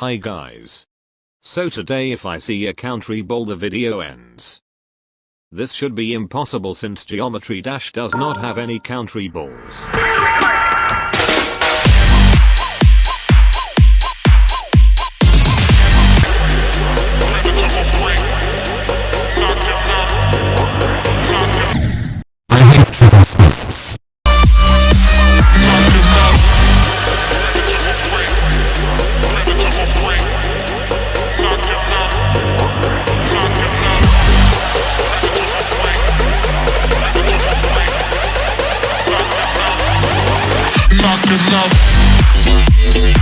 Hi guys. So today if I see a country ball the video ends. This should be impossible since Geometry Dash does not have any country balls. love.